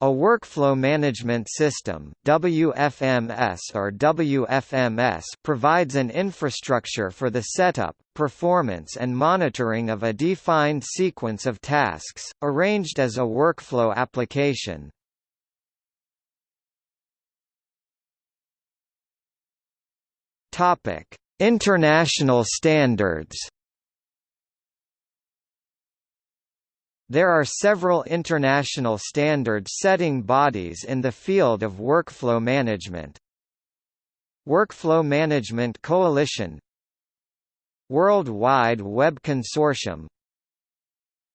A workflow management system WFMS or WFMS provides an infrastructure for the setup, performance and monitoring of a defined sequence of tasks, arranged as a workflow application. International standards There are several international standard-setting bodies in the field of workflow management. Workflow Management Coalition World Wide Web Consortium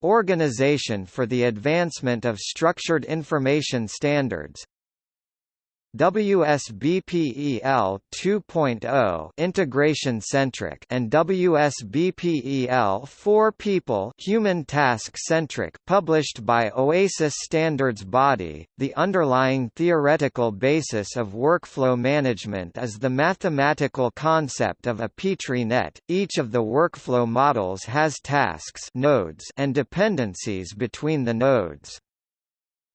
Organization for the Advancement of Structured Information Standards WSBPEL 2.0 integration centric and WSBPEL 4 people human task centric published by Oasis Standards Body the underlying theoretical basis of workflow management is the mathematical concept of a petri net. Each of the workflow models has tasks nodes and dependencies between the nodes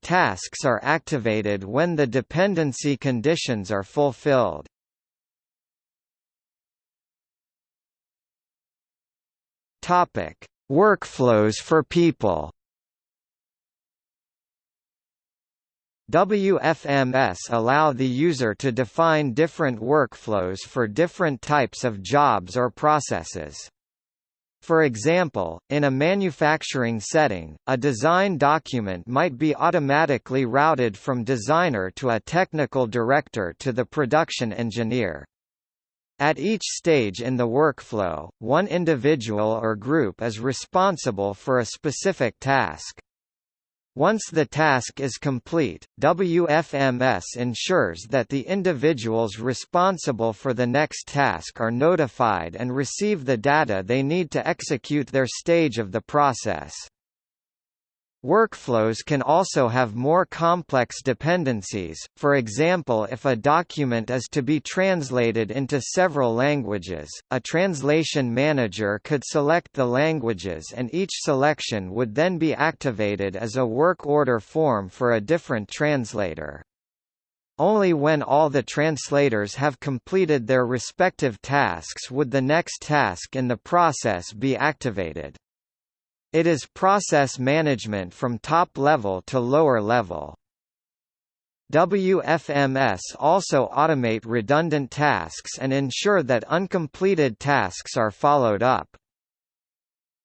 Tasks are activated when the dependency conditions are fulfilled. Topic: Workflows for people. WFMS allow the user to define different workflows for different types of jobs or processes. For example, in a manufacturing setting, a design document might be automatically routed from designer to a technical director to the production engineer. At each stage in the workflow, one individual or group is responsible for a specific task. Once the task is complete, WFMS ensures that the individuals responsible for the next task are notified and receive the data they need to execute their stage of the process. Workflows can also have more complex dependencies, for example if a document is to be translated into several languages, a translation manager could select the languages and each selection would then be activated as a work order form for a different translator. Only when all the translators have completed their respective tasks would the next task in the process be activated. It is process management from top level to lower level. WFMS also automate redundant tasks and ensure that uncompleted tasks are followed up.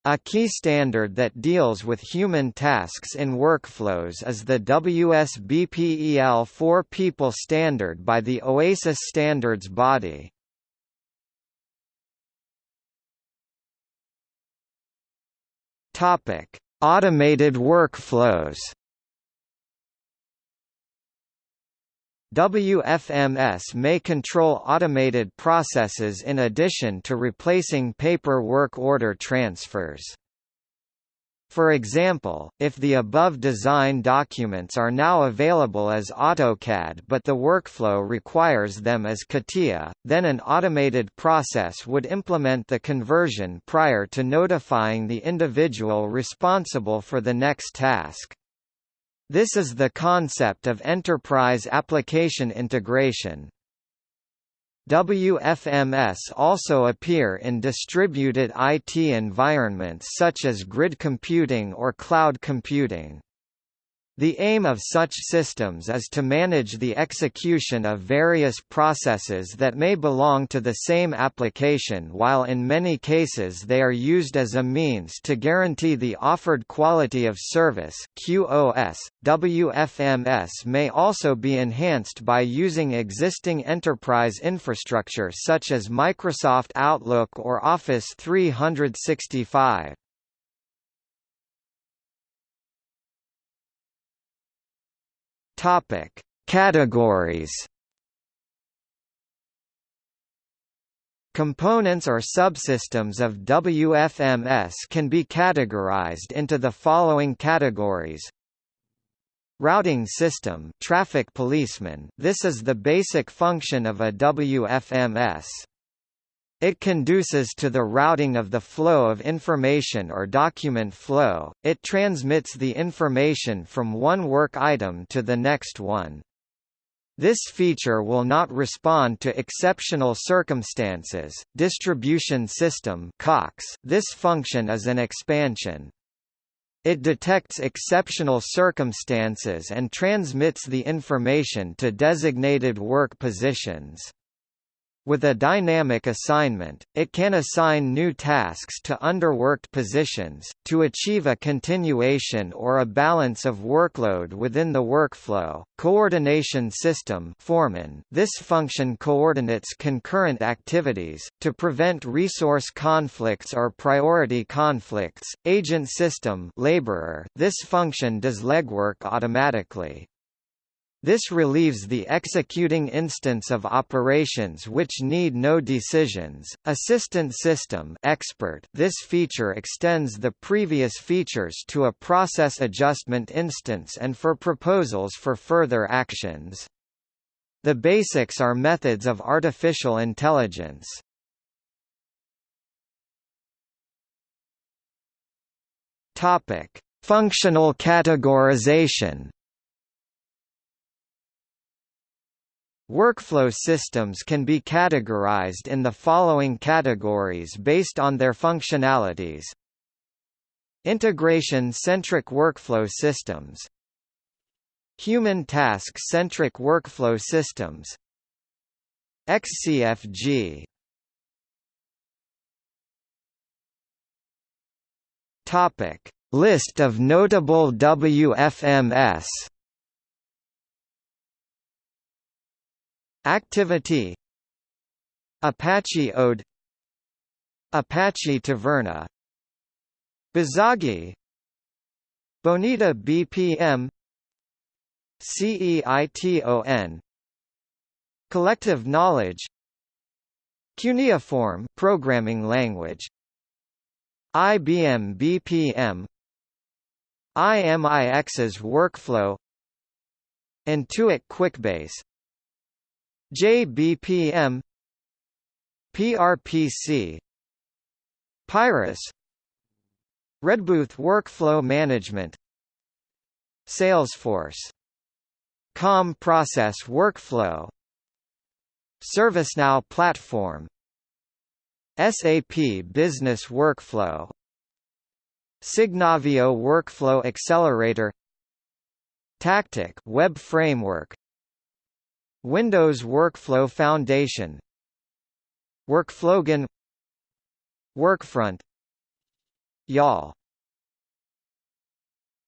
A key standard that deals with human tasks in workflows is the WSBPEL 4 People standard by the OASIS Standards Body. Topic: Automated workflows. WFMS may control automated processes in addition to replacing paper work order transfers. For example, if the above design documents are now available as AutoCAD but the workflow requires them as CATIA, then an automated process would implement the conversion prior to notifying the individual responsible for the next task. This is the concept of enterprise application integration. WFMS also appear in distributed IT environments such as grid computing or cloud computing. The aim of such systems is to manage the execution of various processes that may belong to the same application while in many cases they are used as a means to guarantee the offered quality of service QoS. .WFMS may also be enhanced by using existing enterprise infrastructure such as Microsoft Outlook or Office 365. Topic: Categories. Components or subsystems of WFMS can be categorized into the following categories. Routing system traffic policeman This is the basic function of a WFMS. It conduces to the routing of the flow of information or document flow, it transmits the information from one work item to the next one. This feature will not respond to exceptional circumstances. Distribution system (COX). This function is an expansion. It detects exceptional circumstances and transmits the information to designated work positions. With a dynamic assignment, it can assign new tasks to underworked positions, to achieve a continuation or a balance of workload within the workflow. Coordination System foreman This function coordinates concurrent activities, to prevent resource conflicts or priority conflicts. Agent System laborer This function does legwork automatically. This relieves the executing instance of operations which need no decisions. Assistant system expert This feature extends the previous features to a process adjustment instance and for proposals for further actions. The basics are methods of artificial intelligence. Topic: Functional categorization. Workflow systems can be categorized in the following categories based on their functionalities. Integration-centric workflow systems. Human task-centric workflow systems. XCFG List of notable WFMS Activiti. Apache Ode. Apache Taverna. Bizagi. Bonita BPM CEITON Collective Knowledge. Cuneiform programming language. IBM BPM Imixs workflow. Intuit QuickBase JBPM PRPC Pyrus Redbooth Workflow Management Salesforce COM Process Workflow ServiceNow Platform SAP Business Workflow Signavio Workflow Accelerator Tactic Web Framework Windows Workflow Foundation. WorkflowGen Workfront. YAWL